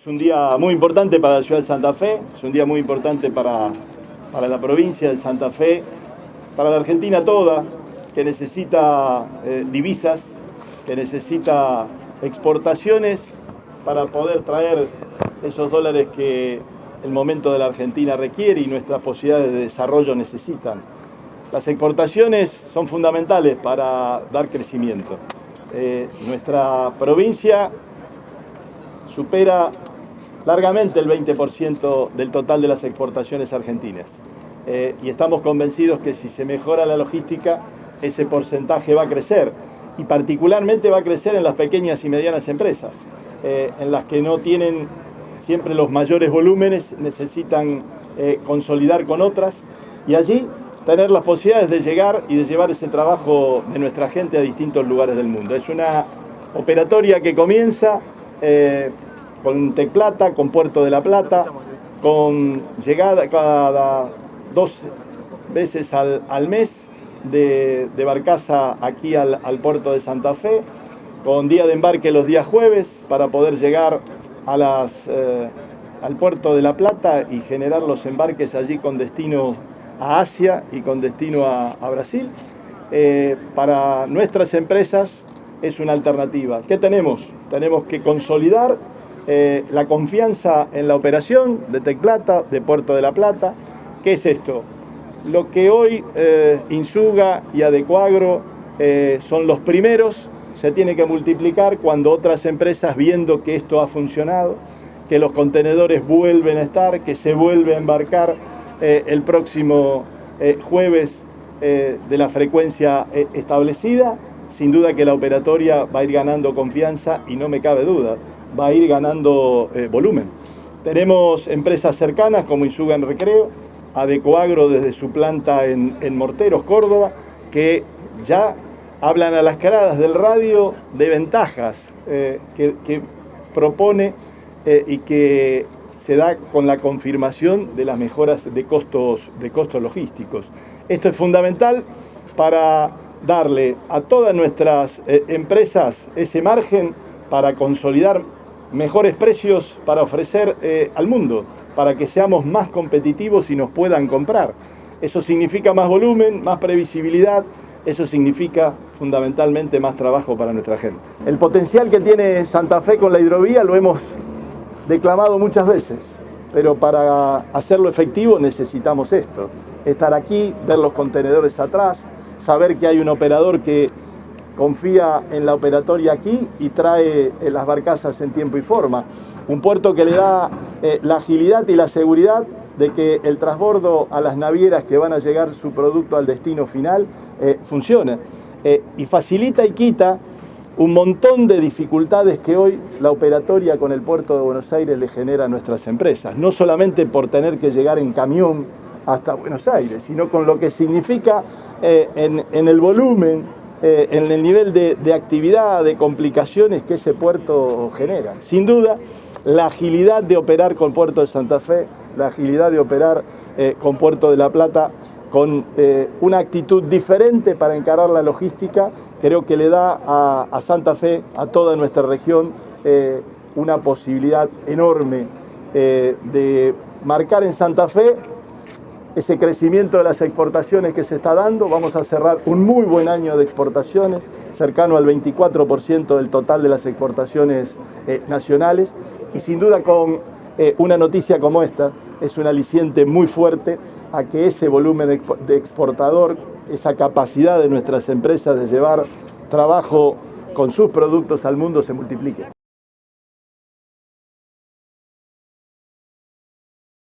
Es un día muy importante para la ciudad de Santa Fe, es un día muy importante para, para la provincia de Santa Fe, para la Argentina toda, que necesita eh, divisas, que necesita exportaciones para poder traer esos dólares que el momento de la Argentina requiere y nuestras posibilidades de desarrollo necesitan. Las exportaciones son fundamentales para dar crecimiento. Eh, nuestra provincia supera largamente el 20% del total de las exportaciones argentinas. Eh, y estamos convencidos que si se mejora la logística, ese porcentaje va a crecer. Y particularmente va a crecer en las pequeñas y medianas empresas, eh, en las que no tienen siempre los mayores volúmenes, necesitan eh, consolidar con otras. Y allí tener las posibilidades de llegar y de llevar ese trabajo de nuestra gente a distintos lugares del mundo. Es una operatoria que comienza con Tecplata, con Puerto de la Plata, con llegada cada dos veces al, mes de, barcaza aquí al, puerto de Santa Fe, con día de embarque los días jueves para poder llegar a las, eh, al puerto de La Plata y generar los embarques allí con destino a Asia y con destino a, Brasil. Eh, para nuestras empresas es una alternativa. ¿Qué tenemos? Tenemos que consolidar eh, la confianza en la operación de Tecplata, de Puerto de la Plata. ¿Qué es esto? Lo que hoy eh, Insuga y Adecuagro eh, son los primeros, se tiene que multiplicar cuando otras empresas, viendo que esto ha funcionado, que los contenedores vuelven a estar, que se vuelve a embarcar el próximo jueves de la frecuencia establecida, sin duda que la operatoria va a ir ganando confianza y no me cabe duda va a ir ganando eh, volumen. Tenemos empresas cercanas como Isuga en Recreo, Adecoagro desde su planta en, Morteros, Córdoba, que ya hablan a las caradas del radio de ventajas eh, que, propone eh, y que se da con la confirmación de las mejoras de costos, de costos logísticos. Esto es fundamental para darle a todas nuestras empresas ese margen para consolidar mejores precios para ofrecer eh, al mundo, para que seamos más competitivos y nos puedan comprar. Eso significa más volumen, más previsibilidad, eso significa fundamentalmente más trabajo para nuestra gente. El potencial que tiene Santa Fe con la hidrovía lo hemos declamado muchas veces, pero para hacerlo efectivo necesitamos esto, estar aquí, ver los contenedores atrás, saber que hay un operador que confía en la operatoria aquí y trae eh, las barcazas en tiempo y forma. Un puerto que le da eh, la agilidad y la seguridad de que el transbordo a las navieras que van a llegar su producto al destino final eh, funcione. y facilita y quita un montón de dificultades que hoy la operatoria con el puerto de Buenos Aires le genera a nuestras empresas. No solamente por tener que llegar en camión hasta Buenos Aires, sino con lo que significa en el volumen eh, en el nivel de, actividad, de complicaciones que ese puerto genera. Sin duda, la agilidad de operar con Puerto de Santa Fe, la agilidad de operar eh, con Puerto de la Plata, con eh, una actitud diferente para encarar la logística, creo que le da a Santa Fe, a toda nuestra región, una posibilidad enorme de marcar en Santa Fe ese crecimiento de las exportaciones que se está dando. Vamos a cerrar un muy buen año de exportaciones, cercano al 24% del total de las exportaciones eh, nacionales. Y sin duda con eh, una noticia como esta, es un aliciente muy fuerte a que ese volumen de exportador, esa capacidad de nuestras empresas de llevar trabajo con sus productos al mundo se multiplique.